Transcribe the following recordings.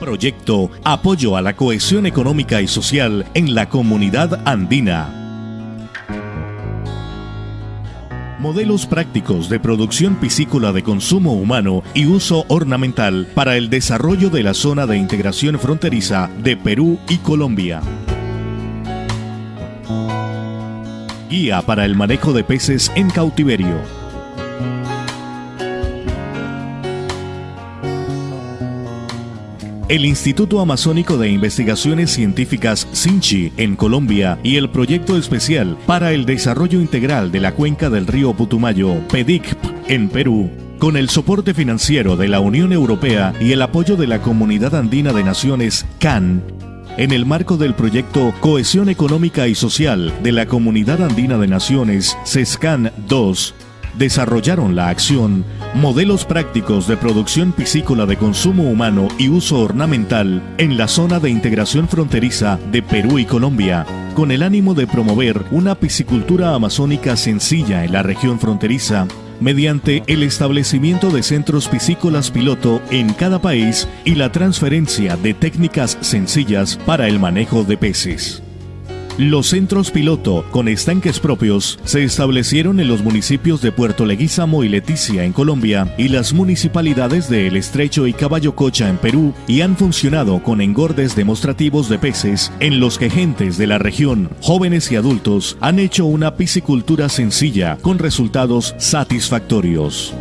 Proyecto Apoyo a la Cohesión Económica y Social en la Comunidad Andina. Modelos prácticos de producción piscícola de consumo humano y uso ornamental para el desarrollo de la zona de integración fronteriza de Perú y Colombia. Guía para el manejo de peces en cautiverio. El Instituto Amazónico de Investigaciones Científicas SINCHI en Colombia y el Proyecto Especial para el Desarrollo Integral de la Cuenca del Río Putumayo, PEDICP, en Perú, con el soporte financiero de la Unión Europea y el apoyo de la Comunidad Andina de Naciones, CAN, en el marco del proyecto Cohesión Económica y Social de la Comunidad Andina de Naciones, CESCAN 2, desarrollaron la acción Modelos prácticos de producción piscícola de consumo humano y uso ornamental en la zona de integración fronteriza de Perú y Colombia, con el ánimo de promover una piscicultura amazónica sencilla en la región fronteriza mediante el establecimiento de centros piscícolas piloto en cada país y la transferencia de técnicas sencillas para el manejo de peces. Los centros piloto con estanques propios se establecieron en los municipios de Puerto Leguízamo y Leticia en Colombia y las municipalidades de El Estrecho y Caballo Cocha en Perú y han funcionado con engordes demostrativos de peces en los que gentes de la región, jóvenes y adultos, han hecho una piscicultura sencilla con resultados satisfactorios.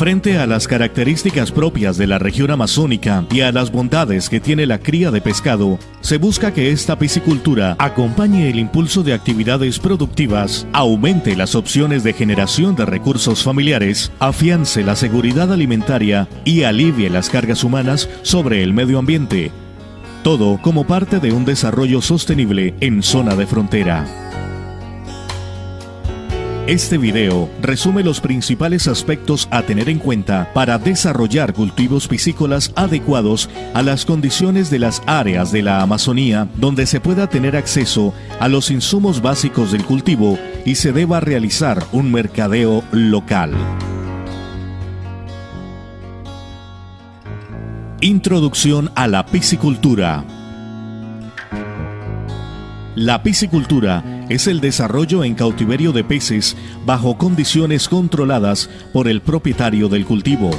Frente a las características propias de la región amazónica y a las bondades que tiene la cría de pescado, se busca que esta piscicultura acompañe el impulso de actividades productivas, aumente las opciones de generación de recursos familiares, afiance la seguridad alimentaria y alivie las cargas humanas sobre el medio ambiente. Todo como parte de un desarrollo sostenible en zona de frontera. Este video resume los principales aspectos a tener en cuenta para desarrollar cultivos piscícolas adecuados a las condiciones de las áreas de la Amazonía donde se pueda tener acceso a los insumos básicos del cultivo y se deba realizar un mercadeo local. Introducción a la piscicultura. La piscicultura es el desarrollo en cautiverio de peces bajo condiciones controladas por el propietario del cultivo.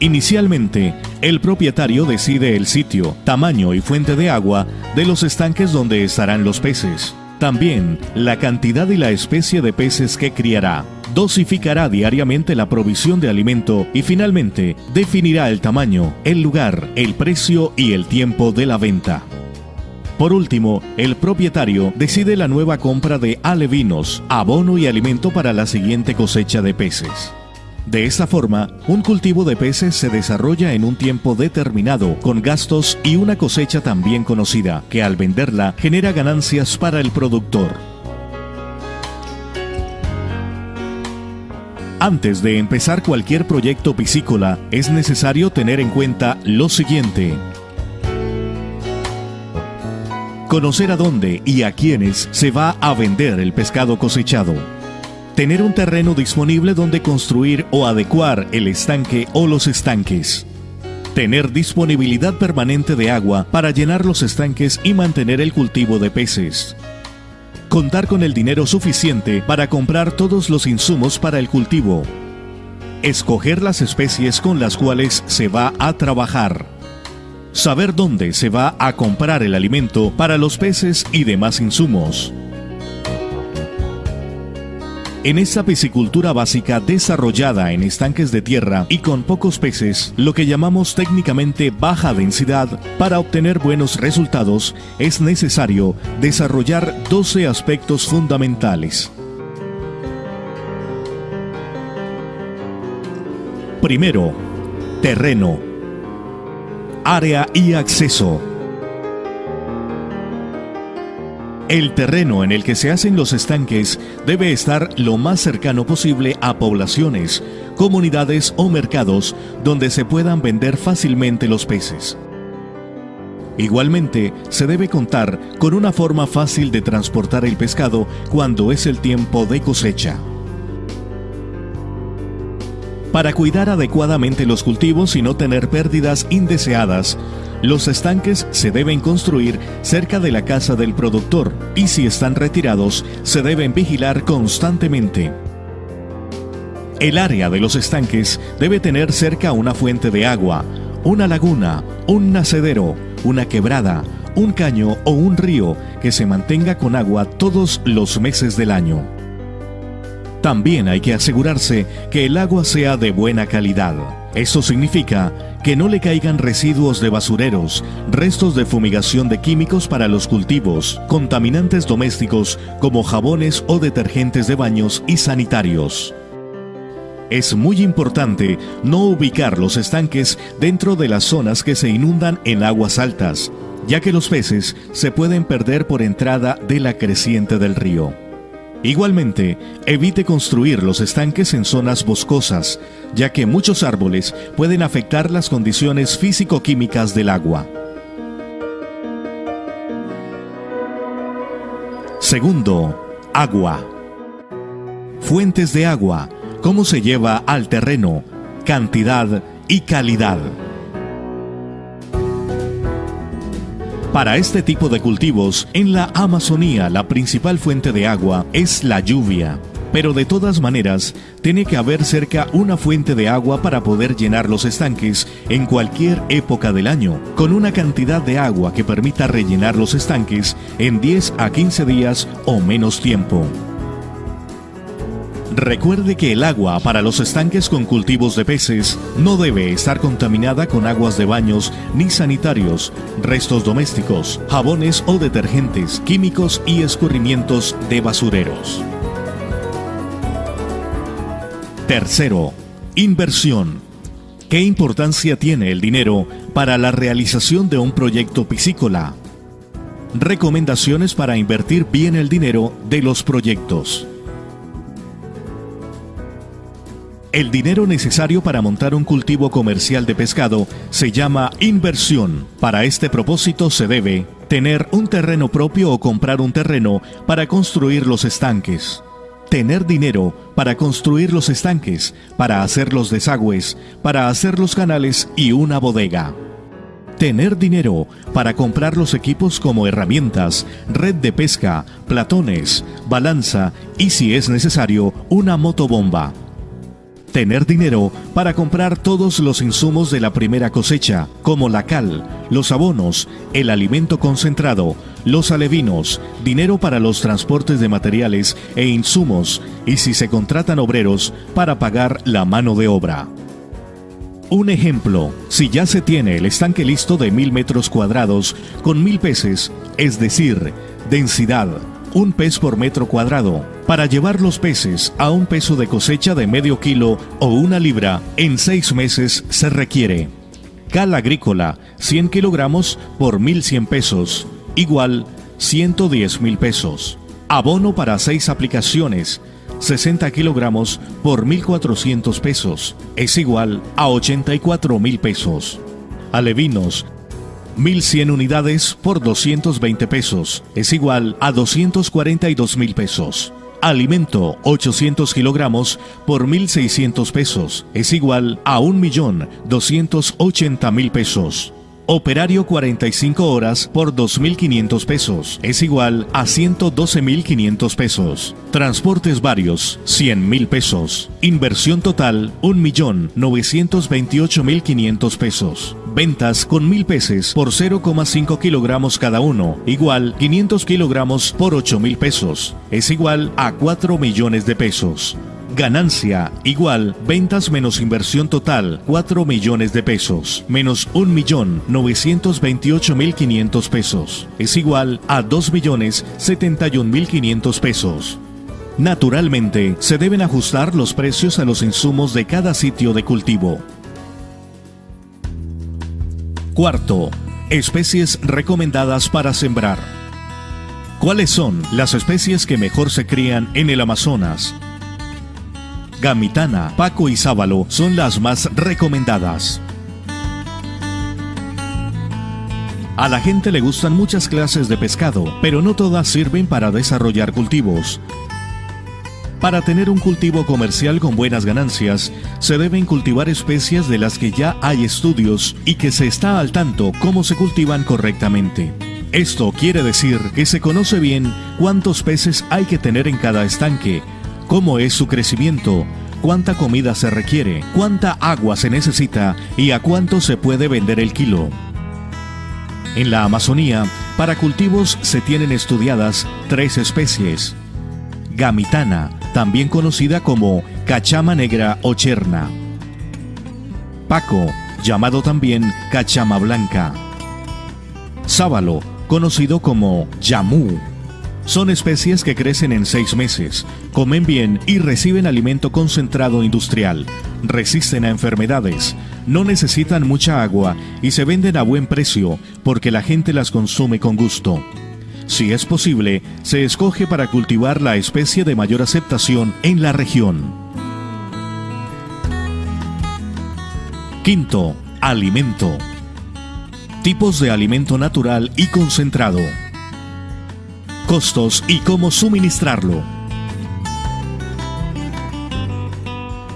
Inicialmente, el propietario decide el sitio, tamaño y fuente de agua de los estanques donde estarán los peces. También la cantidad y la especie de peces que criará. Dosificará diariamente la provisión de alimento y finalmente definirá el tamaño, el lugar, el precio y el tiempo de la venta. Por último, el propietario decide la nueva compra de alevinos, abono y alimento para la siguiente cosecha de peces. De esta forma, un cultivo de peces se desarrolla en un tiempo determinado, con gastos y una cosecha también conocida, que al venderla genera ganancias para el productor. Antes de empezar cualquier proyecto piscícola, es necesario tener en cuenta lo siguiente. Conocer a dónde y a quiénes se va a vender el pescado cosechado. Tener un terreno disponible donde construir o adecuar el estanque o los estanques. Tener disponibilidad permanente de agua para llenar los estanques y mantener el cultivo de peces. Contar con el dinero suficiente para comprar todos los insumos para el cultivo. Escoger las especies con las cuales se va a trabajar saber dónde se va a comprar el alimento para los peces y demás insumos. En esta piscicultura básica desarrollada en estanques de tierra y con pocos peces, lo que llamamos técnicamente baja densidad, para obtener buenos resultados es necesario desarrollar 12 aspectos fundamentales. Primero, terreno área y acceso. El terreno en el que se hacen los estanques debe estar lo más cercano posible a poblaciones, comunidades o mercados donde se puedan vender fácilmente los peces. Igualmente, se debe contar con una forma fácil de transportar el pescado cuando es el tiempo de cosecha. Para cuidar adecuadamente los cultivos y no tener pérdidas indeseadas, los estanques se deben construir cerca de la casa del productor y si están retirados, se deben vigilar constantemente. El área de los estanques debe tener cerca una fuente de agua, una laguna, un nacedero, una quebrada, un caño o un río que se mantenga con agua todos los meses del año. También hay que asegurarse que el agua sea de buena calidad. Eso significa que no le caigan residuos de basureros, restos de fumigación de químicos para los cultivos, contaminantes domésticos como jabones o detergentes de baños y sanitarios. Es muy importante no ubicar los estanques dentro de las zonas que se inundan en aguas altas, ya que los peces se pueden perder por entrada de la creciente del río. Igualmente, evite construir los estanques en zonas boscosas, ya que muchos árboles pueden afectar las condiciones físico-químicas del agua. Segundo, agua. Fuentes de agua, cómo se lleva al terreno, cantidad y calidad. Para este tipo de cultivos, en la Amazonía la principal fuente de agua es la lluvia. Pero de todas maneras, tiene que haber cerca una fuente de agua para poder llenar los estanques en cualquier época del año, con una cantidad de agua que permita rellenar los estanques en 10 a 15 días o menos tiempo. Recuerde que el agua para los estanques con cultivos de peces no debe estar contaminada con aguas de baños ni sanitarios, restos domésticos, jabones o detergentes, químicos y escurrimientos de basureros. Tercero, inversión. ¿Qué importancia tiene el dinero para la realización de un proyecto piscícola? Recomendaciones para invertir bien el dinero de los proyectos. El dinero necesario para montar un cultivo comercial de pescado se llama inversión. Para este propósito se debe tener un terreno propio o comprar un terreno para construir los estanques. Tener dinero para construir los estanques, para hacer los desagües, para hacer los canales y una bodega. Tener dinero para comprar los equipos como herramientas, red de pesca, platones, balanza y si es necesario, una motobomba Tener dinero para comprar todos los insumos de la primera cosecha, como la cal, los abonos, el alimento concentrado, los alevinos, dinero para los transportes de materiales e insumos, y si se contratan obreros, para pagar la mano de obra. Un ejemplo, si ya se tiene el estanque listo de mil metros cuadrados con mil peces, es decir, densidad, un pez por metro cuadrado. Para llevar los peces a un peso de cosecha de medio kilo o una libra, en seis meses se requiere. Cal agrícola, 100 kilogramos por 1.100 pesos, igual 110 mil pesos. Abono para seis aplicaciones, 60 kilogramos por 1.400 pesos, es igual a 84 mil pesos. Alevinos, 1100 unidades por 220 pesos es igual a 242 mil pesos. Alimento 800 kilogramos por 1.600 pesos es igual a 1.280.000 pesos. Operario 45 horas por 2.500 pesos es igual a 112.500 pesos. Transportes varios 100.000 pesos. Inversión total 1.928.500 pesos. Ventas con 1.000 pesos por 0,5 kilogramos cada uno, igual 500 kilogramos por 8.000 pesos. Es igual a 4 millones de pesos. Ganancia igual ventas menos inversión total 4 millones de pesos menos 1 millón 928 mil 500 pesos es igual a 2 millones 71 mil 500 pesos. Naturalmente, se deben ajustar los precios a los insumos de cada sitio de cultivo. Cuarto, especies recomendadas para sembrar. ¿Cuáles son las especies que mejor se crían en el Amazonas? Gamitana, Paco y Sábalo son las más recomendadas. A la gente le gustan muchas clases de pescado, pero no todas sirven para desarrollar cultivos. Para tener un cultivo comercial con buenas ganancias, se deben cultivar especies de las que ya hay estudios y que se está al tanto cómo se cultivan correctamente. Esto quiere decir que se conoce bien cuántos peces hay que tener en cada estanque, cómo es su crecimiento, cuánta comida se requiere, cuánta agua se necesita y a cuánto se puede vender el kilo. En la Amazonía, para cultivos se tienen estudiadas tres especies. Gamitana, también conocida como cachama negra o cherna. Paco, llamado también cachama blanca. Sábalo, conocido como yamú. Son especies que crecen en seis meses, comen bien y reciben alimento concentrado industrial, resisten a enfermedades, no necesitan mucha agua y se venden a buen precio porque la gente las consume con gusto. Si es posible, se escoge para cultivar la especie de mayor aceptación en la región. Quinto, alimento. Tipos de alimento natural y concentrado. Costos y cómo suministrarlo.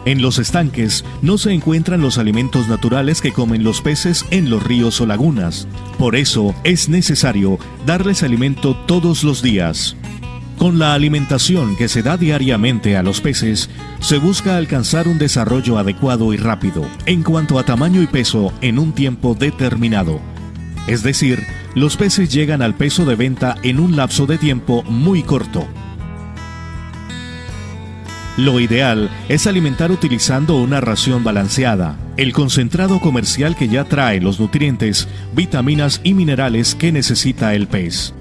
En los estanques no se encuentran los alimentos naturales que comen los peces en los ríos o lagunas. Por eso es necesario darles alimento todos los días. Con la alimentación que se da diariamente a los peces, se busca alcanzar un desarrollo adecuado y rápido en cuanto a tamaño y peso en un tiempo determinado. Es decir, los peces llegan al peso de venta en un lapso de tiempo muy corto. Lo ideal es alimentar utilizando una ración balanceada, el concentrado comercial que ya trae los nutrientes, vitaminas y minerales que necesita el pez.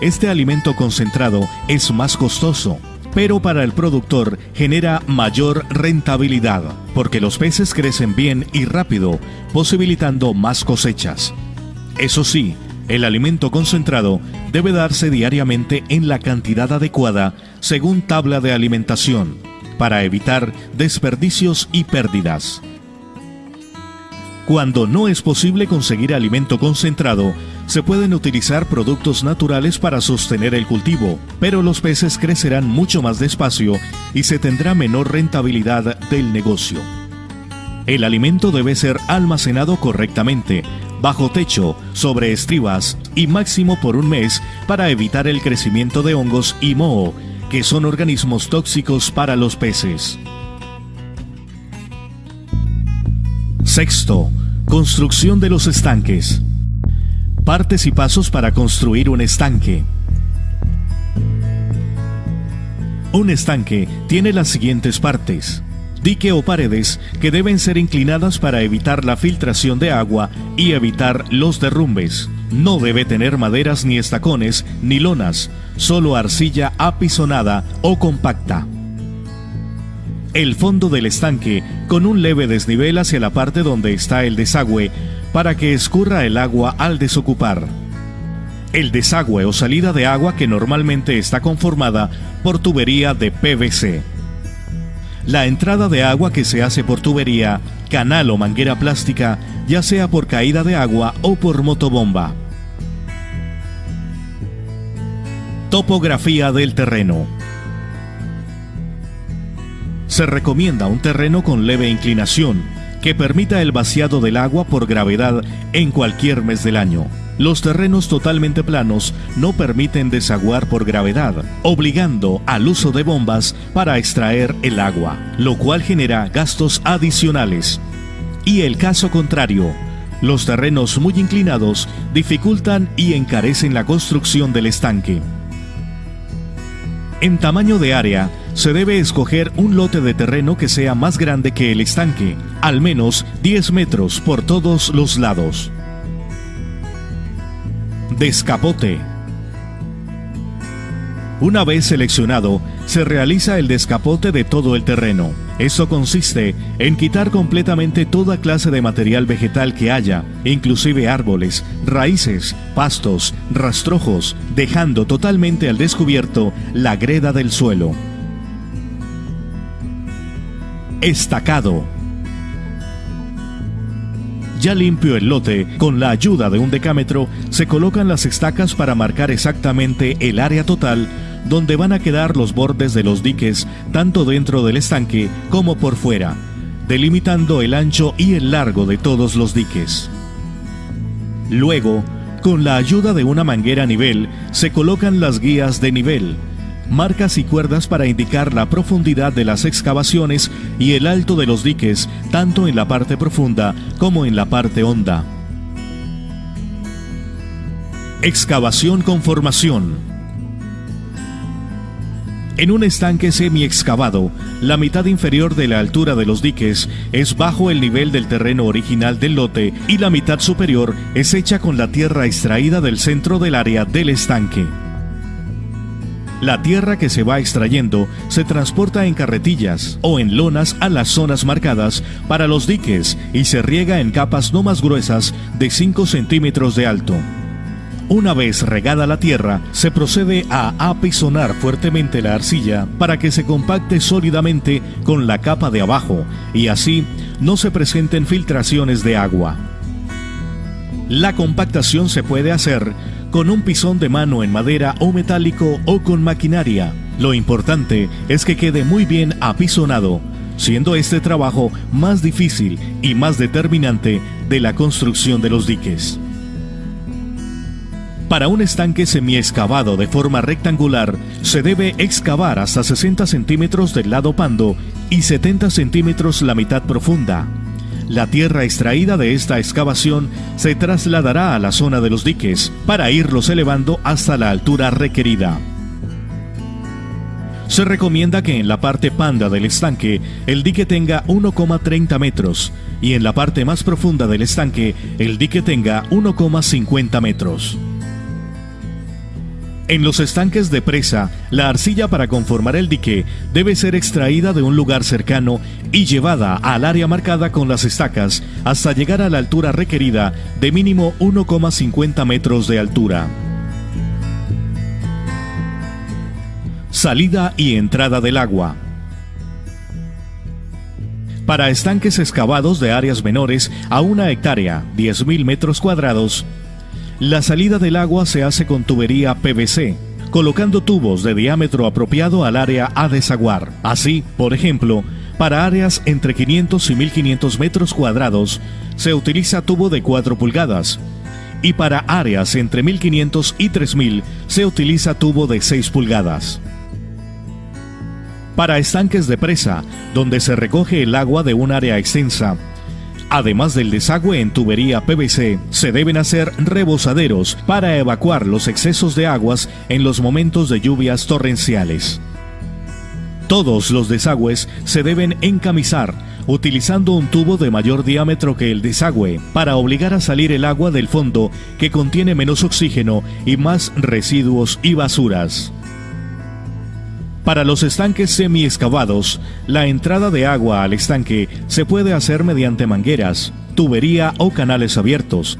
Este alimento concentrado es más costoso, pero para el productor genera mayor rentabilidad, porque los peces crecen bien y rápido, posibilitando más cosechas. Eso sí, el alimento concentrado debe darse diariamente en la cantidad adecuada según tabla de alimentación para evitar desperdicios y pérdidas. Cuando no es posible conseguir alimento concentrado, se pueden utilizar productos naturales para sostener el cultivo, pero los peces crecerán mucho más despacio y se tendrá menor rentabilidad del negocio. El alimento debe ser almacenado correctamente, bajo techo, sobre estribas y máximo por un mes para evitar el crecimiento de hongos y moho, que son organismos tóxicos para los peces. Sexto, construcción de los estanques. Partes y pasos para construir un estanque. Un estanque tiene las siguientes partes dique o paredes que deben ser inclinadas para evitar la filtración de agua y evitar los derrumbes. No debe tener maderas ni estacones ni lonas, solo arcilla apisonada o compacta. El fondo del estanque con un leve desnivel hacia la parte donde está el desagüe para que escurra el agua al desocupar. El desagüe o salida de agua que normalmente está conformada por tubería de PVC la entrada de agua que se hace por tubería, canal o manguera plástica, ya sea por caída de agua o por motobomba. Topografía del terreno. Se recomienda un terreno con leve inclinación, que permita el vaciado del agua por gravedad en cualquier mes del año. Los terrenos totalmente planos no permiten desaguar por gravedad, obligando al uso de bombas para extraer el agua, lo cual genera gastos adicionales. Y el caso contrario, los terrenos muy inclinados dificultan y encarecen la construcción del estanque. En tamaño de área, se debe escoger un lote de terreno que sea más grande que el estanque, al menos 10 metros por todos los lados. Descapote. Una vez seleccionado, se realiza el descapote de todo el terreno. Eso consiste en quitar completamente toda clase de material vegetal que haya, inclusive árboles, raíces, pastos, rastrojos, dejando totalmente al descubierto la greda del suelo. Estacado. Ya limpio el lote, con la ayuda de un decámetro, se colocan las estacas para marcar exactamente el área total donde van a quedar los bordes de los diques tanto dentro del estanque como por fuera, delimitando el ancho y el largo de todos los diques. Luego, con la ayuda de una manguera a nivel, se colocan las guías de nivel, marcas y cuerdas para indicar la profundidad de las excavaciones y el alto de los diques, tanto en la parte profunda como en la parte honda. Excavación con formación. En un estanque semi-excavado, la mitad inferior de la altura de los diques es bajo el nivel del terreno original del lote y la mitad superior es hecha con la tierra extraída del centro del área del estanque. La tierra que se va extrayendo se transporta en carretillas o en lonas a las zonas marcadas para los diques y se riega en capas no más gruesas de 5 centímetros de alto. Una vez regada la tierra, se procede a apisonar fuertemente la arcilla para que se compacte sólidamente con la capa de abajo y así no se presenten filtraciones de agua. La compactación se puede hacer con un pisón de mano en madera o metálico o con maquinaria. Lo importante es que quede muy bien apisonado, siendo este trabajo más difícil y más determinante de la construcción de los diques. Para un estanque semi-excavado de forma rectangular, se debe excavar hasta 60 centímetros del lado pando y 70 centímetros la mitad profunda. La tierra extraída de esta excavación se trasladará a la zona de los diques para irlos elevando hasta la altura requerida. Se recomienda que en la parte panda del estanque el dique tenga 1,30 metros y en la parte más profunda del estanque el dique tenga 1,50 metros. En los estanques de presa, la arcilla para conformar el dique debe ser extraída de un lugar cercano y llevada al área marcada con las estacas hasta llegar a la altura requerida de mínimo 1,50 metros de altura. Salida y entrada del agua. Para estanques excavados de áreas menores a una hectárea, 10.000 metros cuadrados, la salida del agua se hace con tubería PVC, colocando tubos de diámetro apropiado al área a desaguar. Así, por ejemplo, para áreas entre 500 y 1500 metros cuadrados, se utiliza tubo de 4 pulgadas. Y para áreas entre 1500 y 3000 se utiliza tubo de 6 pulgadas. Para estanques de presa, donde se recoge el agua de un área extensa, Además del desagüe en tubería PVC, se deben hacer rebosaderos para evacuar los excesos de aguas en los momentos de lluvias torrenciales. Todos los desagües se deben encamisar utilizando un tubo de mayor diámetro que el desagüe para obligar a salir el agua del fondo que contiene menos oxígeno y más residuos y basuras. Para los estanques semi-excavados, la entrada de agua al estanque se puede hacer mediante mangueras, tubería o canales abiertos.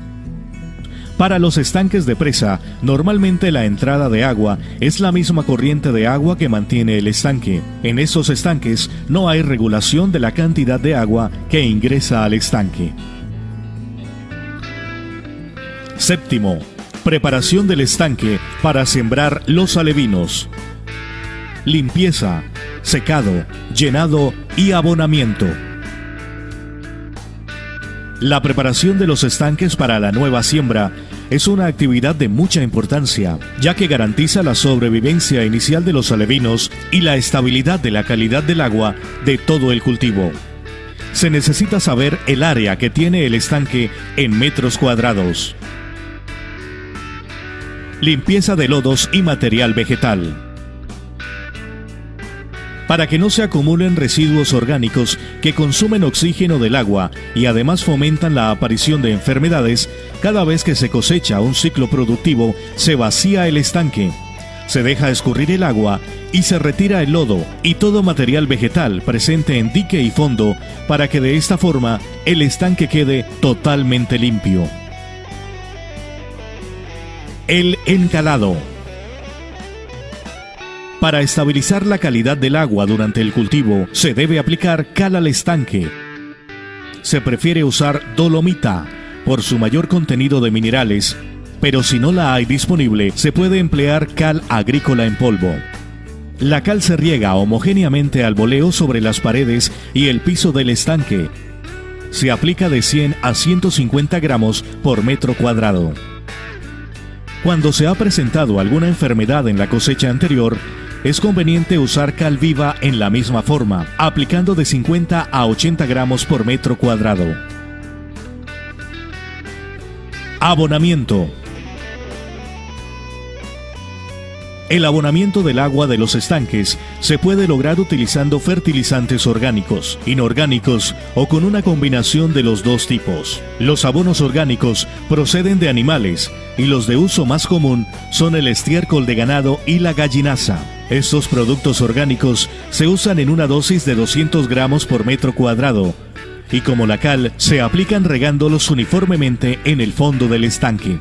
Para los estanques de presa, normalmente la entrada de agua es la misma corriente de agua que mantiene el estanque. En esos estanques no hay regulación de la cantidad de agua que ingresa al estanque. Séptimo, preparación del estanque para sembrar los alevinos limpieza, secado, llenado y abonamiento. La preparación de los estanques para la nueva siembra es una actividad de mucha importancia, ya que garantiza la sobrevivencia inicial de los alevinos y la estabilidad de la calidad del agua de todo el cultivo. Se necesita saber el área que tiene el estanque en metros cuadrados. Limpieza de lodos y material vegetal para que no se acumulen residuos orgánicos que consumen oxígeno del agua y además fomentan la aparición de enfermedades, cada vez que se cosecha un ciclo productivo se vacía el estanque. Se deja escurrir el agua y se retira el lodo y todo material vegetal presente en dique y fondo para que de esta forma el estanque quede totalmente limpio. El encalado. Para estabilizar la calidad del agua durante el cultivo, se debe aplicar cal al estanque. Se prefiere usar dolomita por su mayor contenido de minerales, pero si no la hay disponible, se puede emplear cal agrícola en polvo. La cal se riega homogéneamente al voleo sobre las paredes y el piso del estanque. Se aplica de 100 a 150 gramos por metro cuadrado. Cuando se ha presentado alguna enfermedad en la cosecha anterior, es conveniente usar cal viva en la misma forma, aplicando de 50 a 80 gramos por metro cuadrado. Abonamiento El abonamiento del agua de los estanques se puede lograr utilizando fertilizantes orgánicos, inorgánicos o con una combinación de los dos tipos. Los abonos orgánicos proceden de animales y los de uso más común son el estiércol de ganado y la gallinaza. Estos productos orgánicos se usan en una dosis de 200 gramos por metro cuadrado y como la cal se aplican regándolos uniformemente en el fondo del estanque.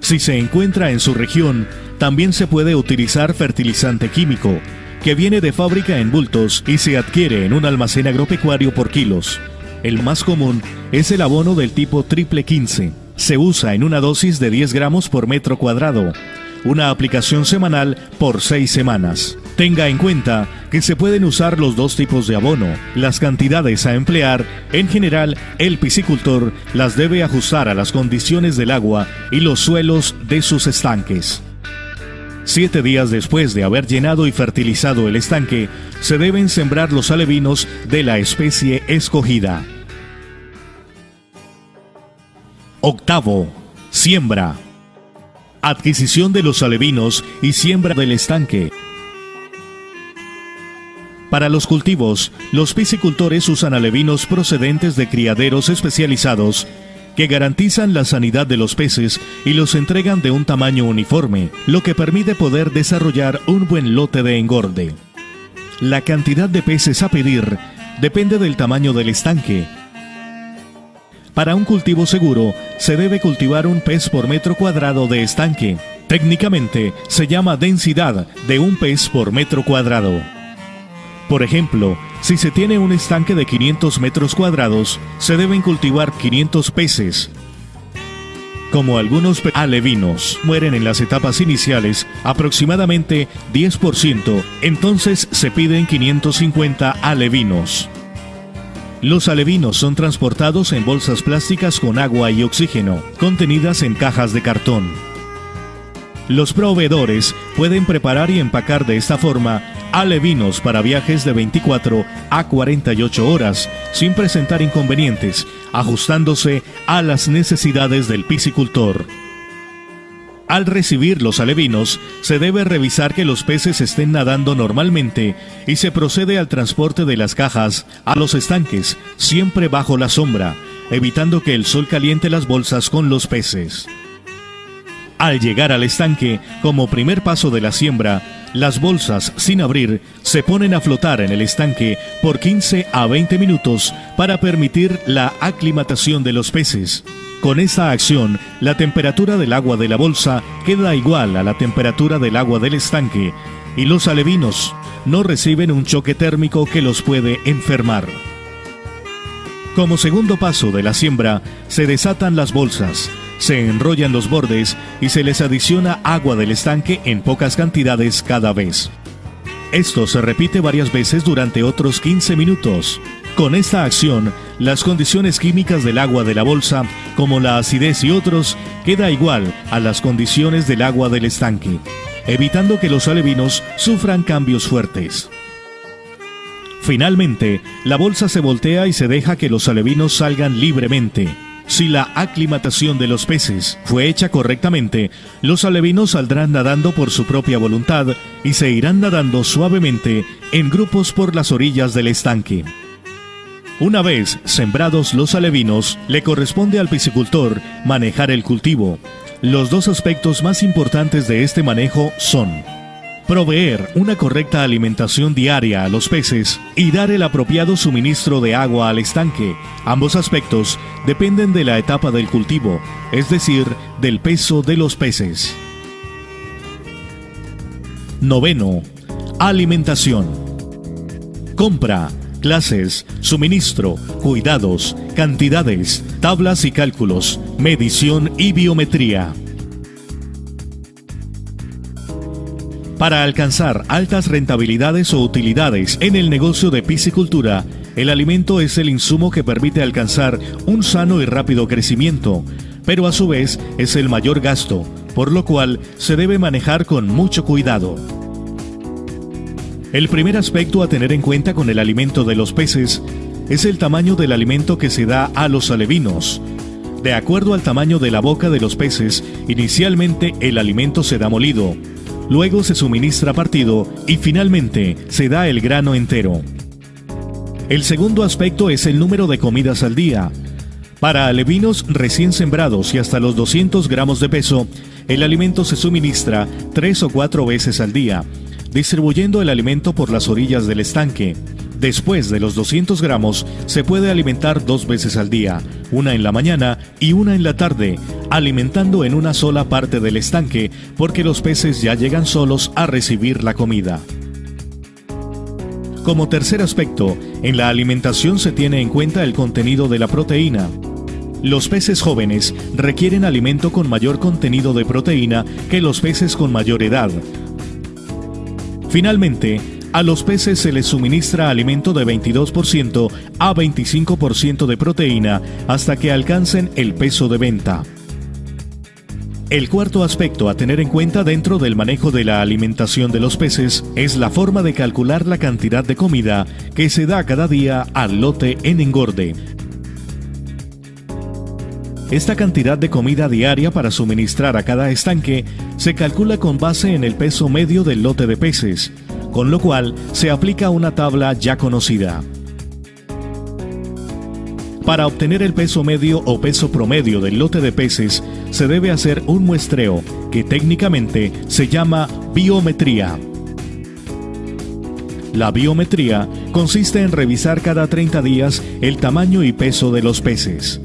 Si se encuentra en su región, también se puede utilizar fertilizante químico, que viene de fábrica en bultos y se adquiere en un almacén agropecuario por kilos. El más común es el abono del tipo triple 15. Se usa en una dosis de 10 gramos por metro cuadrado una aplicación semanal por seis semanas. Tenga en cuenta que se pueden usar los dos tipos de abono. Las cantidades a emplear, en general, el piscicultor las debe ajustar a las condiciones del agua y los suelos de sus estanques. Siete días después de haber llenado y fertilizado el estanque, se deben sembrar los alevinos de la especie escogida. Octavo. Siembra adquisición de los alevinos y siembra del estanque. Para los cultivos, los piscicultores usan alevinos procedentes de criaderos especializados que garantizan la sanidad de los peces y los entregan de un tamaño uniforme, lo que permite poder desarrollar un buen lote de engorde. La cantidad de peces a pedir depende del tamaño del estanque, para un cultivo seguro, se debe cultivar un pez por metro cuadrado de estanque. Técnicamente, se llama densidad de un pez por metro cuadrado. Por ejemplo, si se tiene un estanque de 500 metros cuadrados, se deben cultivar 500 peces. Como algunos alevinos mueren en las etapas iniciales, aproximadamente 10%, entonces se piden 550 alevinos. Los alevinos son transportados en bolsas plásticas con agua y oxígeno, contenidas en cajas de cartón. Los proveedores pueden preparar y empacar de esta forma alevinos para viajes de 24 a 48 horas sin presentar inconvenientes, ajustándose a las necesidades del piscicultor. Al recibir los alevinos, se debe revisar que los peces estén nadando normalmente y se procede al transporte de las cajas a los estanques, siempre bajo la sombra, evitando que el sol caliente las bolsas con los peces. Al llegar al estanque, como primer paso de la siembra, las bolsas sin abrir se ponen a flotar en el estanque por 15 a 20 minutos para permitir la aclimatación de los peces. Con esta acción, la temperatura del agua de la bolsa queda igual a la temperatura del agua del estanque y los alevinos no reciben un choque térmico que los puede enfermar. Como segundo paso de la siembra, se desatan las bolsas, se enrollan los bordes y se les adiciona agua del estanque en pocas cantidades cada vez. Esto se repite varias veces durante otros 15 minutos. Con esta acción, las condiciones químicas del agua de la bolsa, como la acidez y otros, queda igual a las condiciones del agua del estanque, evitando que los alevinos sufran cambios fuertes. Finalmente, la bolsa se voltea y se deja que los alevinos salgan libremente. Si la aclimatación de los peces fue hecha correctamente, los alevinos saldrán nadando por su propia voluntad y se irán nadando suavemente en grupos por las orillas del estanque. Una vez sembrados los alevinos, le corresponde al piscicultor manejar el cultivo. Los dos aspectos más importantes de este manejo son proveer una correcta alimentación diaria a los peces y dar el apropiado suministro de agua al estanque. Ambos aspectos dependen de la etapa del cultivo, es decir, del peso de los peces. Noveno. Alimentación. Compra clases, suministro, cuidados, cantidades, tablas y cálculos, medición y biometría. Para alcanzar altas rentabilidades o utilidades en el negocio de piscicultura, el alimento es el insumo que permite alcanzar un sano y rápido crecimiento, pero a su vez es el mayor gasto, por lo cual se debe manejar con mucho cuidado. El primer aspecto a tener en cuenta con el alimento de los peces es el tamaño del alimento que se da a los alevinos. De acuerdo al tamaño de la boca de los peces, inicialmente el alimento se da molido, luego se suministra partido y finalmente se da el grano entero. El segundo aspecto es el número de comidas al día. Para alevinos recién sembrados y hasta los 200 gramos de peso, el alimento se suministra tres o cuatro veces al día, distribuyendo el alimento por las orillas del estanque. Después de los 200 gramos, se puede alimentar dos veces al día, una en la mañana y una en la tarde, alimentando en una sola parte del estanque porque los peces ya llegan solos a recibir la comida. Como tercer aspecto, en la alimentación se tiene en cuenta el contenido de la proteína. Los peces jóvenes requieren alimento con mayor contenido de proteína que los peces con mayor edad. Finalmente, a los peces se les suministra alimento de 22% a 25% de proteína hasta que alcancen el peso de venta. El cuarto aspecto a tener en cuenta dentro del manejo de la alimentación de los peces es la forma de calcular la cantidad de comida que se da cada día al lote en engorde. Esta cantidad de comida diaria para suministrar a cada estanque se calcula con base en el peso medio del lote de peces, con lo cual se aplica una tabla ya conocida. Para obtener el peso medio o peso promedio del lote de peces, se debe hacer un muestreo que técnicamente se llama biometría. La biometría consiste en revisar cada 30 días el tamaño y peso de los peces.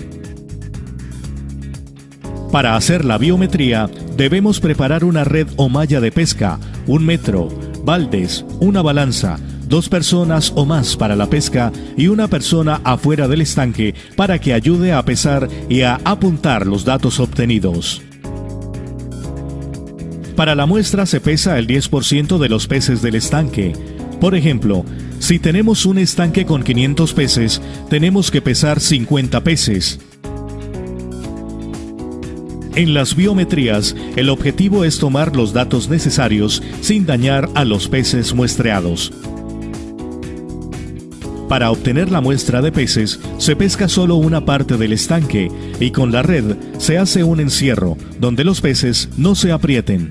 Para hacer la biometría, debemos preparar una red o malla de pesca, un metro, baldes, una balanza, dos personas o más para la pesca y una persona afuera del estanque para que ayude a pesar y a apuntar los datos obtenidos. Para la muestra se pesa el 10% de los peces del estanque. Por ejemplo, si tenemos un estanque con 500 peces, tenemos que pesar 50 peces. En las biometrías, el objetivo es tomar los datos necesarios sin dañar a los peces muestreados. Para obtener la muestra de peces, se pesca solo una parte del estanque y con la red se hace un encierro donde los peces no se aprieten.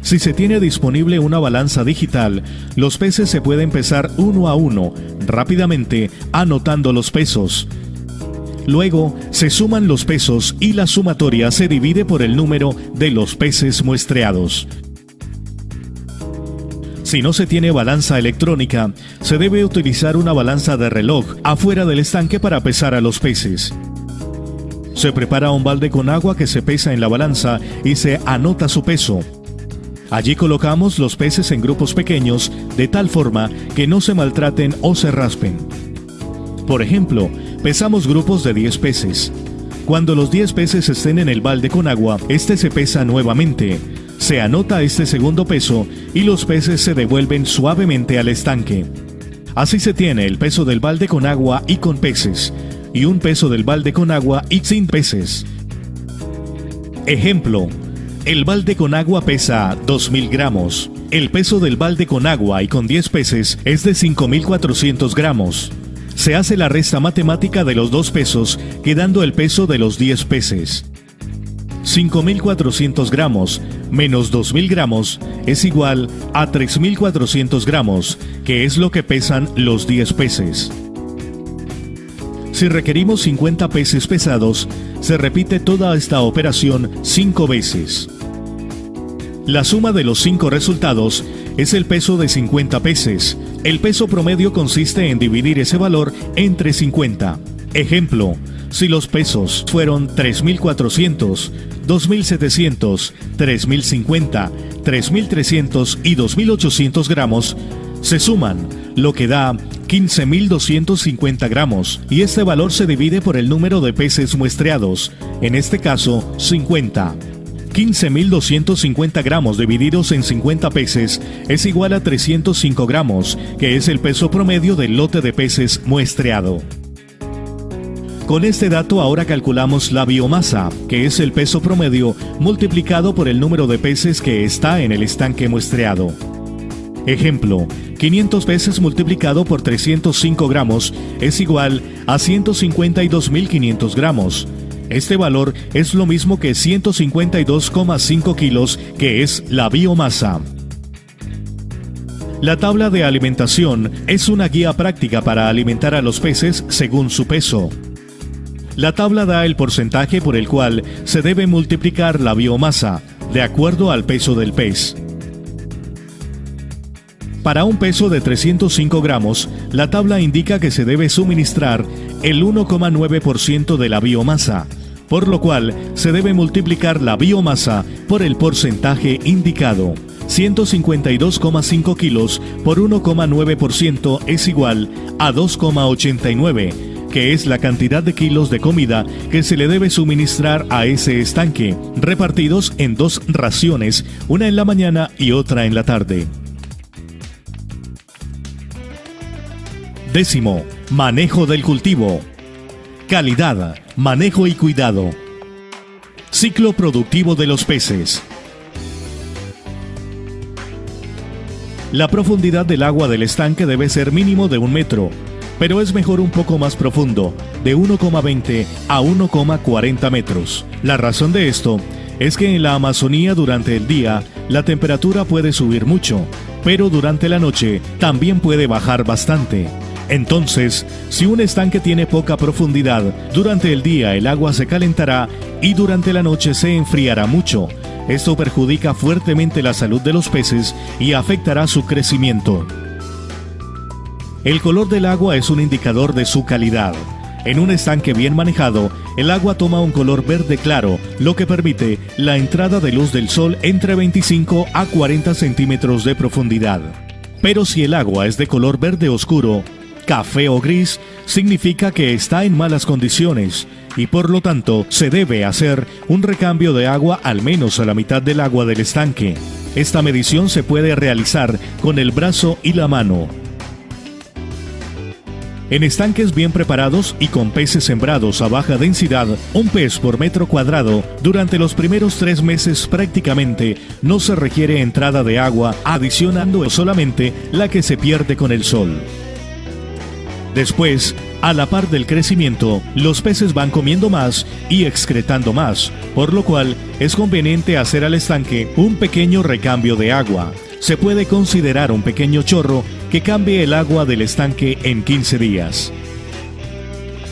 Si se tiene disponible una balanza digital, los peces se pueden pesar uno a uno, rápidamente anotando los pesos. Luego se suman los pesos y la sumatoria se divide por el número de los peces muestreados. Si no se tiene balanza electrónica, se debe utilizar una balanza de reloj afuera del estanque para pesar a los peces. Se prepara un balde con agua que se pesa en la balanza y se anota su peso. Allí colocamos los peces en grupos pequeños de tal forma que no se maltraten o se raspen. Por ejemplo, pesamos grupos de 10 peces. Cuando los 10 peces estén en el balde con agua, este se pesa nuevamente. Se anota este segundo peso y los peces se devuelven suavemente al estanque. Así se tiene el peso del balde con agua y con peces, y un peso del balde con agua y sin peces. Ejemplo, el balde con agua pesa 2.000 gramos. El peso del balde con agua y con 10 peces es de 5.400 gramos se hace la resta matemática de los dos pesos, quedando el peso de los 10 peces. 5.400 gramos menos 2.000 gramos es igual a 3.400 gramos, que es lo que pesan los 10 peces. Si requerimos 50 peces pesados, se repite toda esta operación 5 veces. La suma de los 5 resultados es el peso de 50 peces. El peso promedio consiste en dividir ese valor entre 50. Ejemplo, si los pesos fueron 3.400, 2.700, 3.050, 3.300 y 2.800 gramos, se suman, lo que da 15.250 gramos, y este valor se divide por el número de peces muestreados, en este caso 50. 15.250 gramos divididos en 50 peces es igual a 305 gramos, que es el peso promedio del lote de peces muestreado. Con este dato ahora calculamos la biomasa, que es el peso promedio multiplicado por el número de peces que está en el estanque muestreado. Ejemplo, 500 peces multiplicado por 305 gramos es igual a 152.500 gramos. Este valor es lo mismo que 152,5 kilos, que es la biomasa. La tabla de alimentación es una guía práctica para alimentar a los peces según su peso. La tabla da el porcentaje por el cual se debe multiplicar la biomasa, de acuerdo al peso del pez. Para un peso de 305 gramos, la tabla indica que se debe suministrar el 1,9% de la biomasa, por lo cual se debe multiplicar la biomasa por el porcentaje indicado. 152,5 kilos por 1,9% es igual a 2,89 que es la cantidad de kilos de comida que se le debe suministrar a ese estanque, repartidos en dos raciones, una en la mañana y otra en la tarde. Décimo, manejo del cultivo. Calidad, manejo y cuidado. Ciclo productivo de los peces. La profundidad del agua del estanque debe ser mínimo de un metro, pero es mejor un poco más profundo, de 1,20 a 1,40 metros. La razón de esto es que en la Amazonía durante el día la temperatura puede subir mucho, pero durante la noche también puede bajar bastante. Entonces, si un estanque tiene poca profundidad, durante el día el agua se calentará y durante la noche se enfriará mucho. Esto perjudica fuertemente la salud de los peces y afectará su crecimiento. El color del agua es un indicador de su calidad. En un estanque bien manejado, el agua toma un color verde claro, lo que permite la entrada de luz del sol entre 25 a 40 centímetros de profundidad. Pero si el agua es de color verde oscuro, café o gris, significa que está en malas condiciones y por lo tanto se debe hacer un recambio de agua al menos a la mitad del agua del estanque. Esta medición se puede realizar con el brazo y la mano. En estanques bien preparados y con peces sembrados a baja densidad, un pez por metro cuadrado, durante los primeros tres meses prácticamente no se requiere entrada de agua, adicionando solamente la que se pierde con el sol. Después, a la par del crecimiento, los peces van comiendo más y excretando más, por lo cual es conveniente hacer al estanque un pequeño recambio de agua se puede considerar un pequeño chorro que cambie el agua del estanque en 15 días.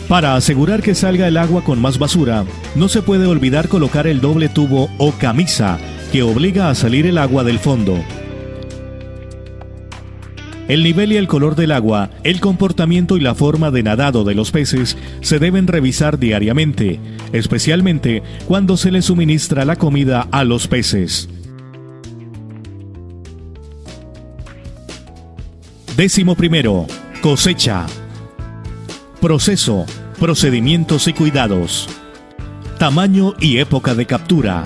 Para asegurar que salga el agua con más basura, no se puede olvidar colocar el doble tubo o camisa que obliga a salir el agua del fondo. El nivel y el color del agua, el comportamiento y la forma de nadado de los peces se deben revisar diariamente, especialmente cuando se les suministra la comida a los peces. Décimo primero, cosecha. Proceso, procedimientos y cuidados. Tamaño y época de captura.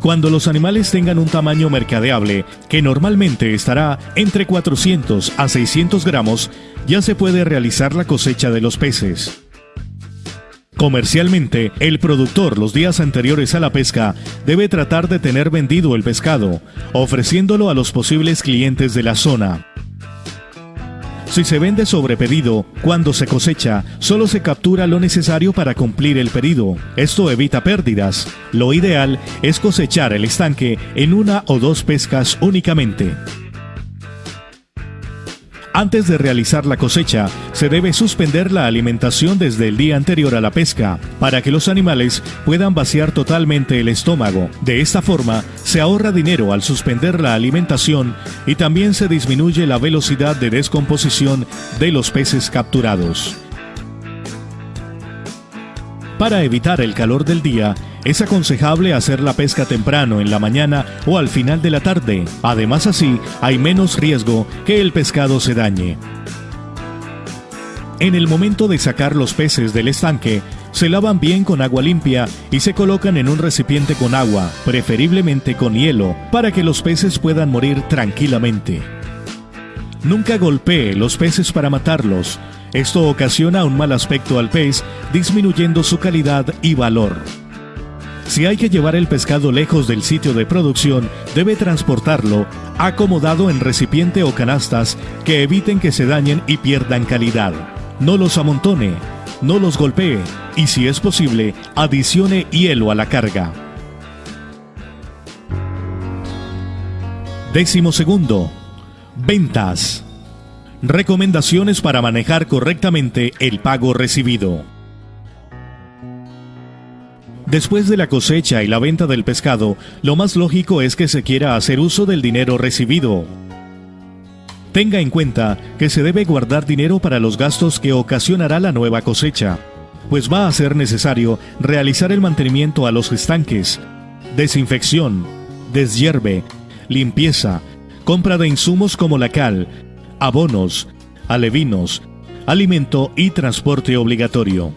Cuando los animales tengan un tamaño mercadeable, que normalmente estará entre 400 a 600 gramos, ya se puede realizar la cosecha de los peces. Comercialmente, el productor los días anteriores a la pesca debe tratar de tener vendido el pescado, ofreciéndolo a los posibles clientes de la zona. Si se vende sobre pedido, cuando se cosecha, solo se captura lo necesario para cumplir el pedido. Esto evita pérdidas. Lo ideal es cosechar el estanque en una o dos pescas únicamente. Antes de realizar la cosecha, se debe suspender la alimentación desde el día anterior a la pesca, para que los animales puedan vaciar totalmente el estómago. De esta forma, se ahorra dinero al suspender la alimentación y también se disminuye la velocidad de descomposición de los peces capturados. Para evitar el calor del día, es aconsejable hacer la pesca temprano en la mañana o al final de la tarde. Además así, hay menos riesgo que el pescado se dañe. En el momento de sacar los peces del estanque, Se lavan bien con agua limpia y se colocan en un recipiente con agua, preferiblemente con hielo, para que los peces puedan morir tranquilamente. Nunca golpee los peces para matarlos. Esto ocasiona un mal aspecto al pez, disminuyendo su calidad y valor. Si hay que llevar el pescado lejos del sitio de producción, debe transportarlo acomodado en recipiente o canastas que eviten que se dañen y pierdan calidad. No los amontone, no los golpee y si es posible, adicione hielo a la carga. Décimo segundo. Ventas. Recomendaciones para manejar correctamente el pago recibido. Después de la cosecha y la venta del pescado, lo más lógico es que se quiera hacer uso del dinero recibido. Tenga en cuenta que se debe guardar dinero para los gastos que ocasionará la nueva cosecha, pues va a ser necesario realizar el mantenimiento a los estanques, desinfección, deshierve, limpieza, compra de insumos como la cal, abonos, alevinos, alimento y transporte obligatorio.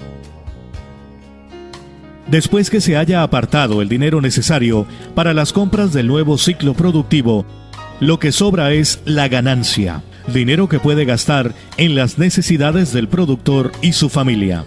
Después que se haya apartado el dinero necesario para las compras del nuevo ciclo productivo, lo que sobra es la ganancia, dinero que puede gastar en las necesidades del productor y su familia.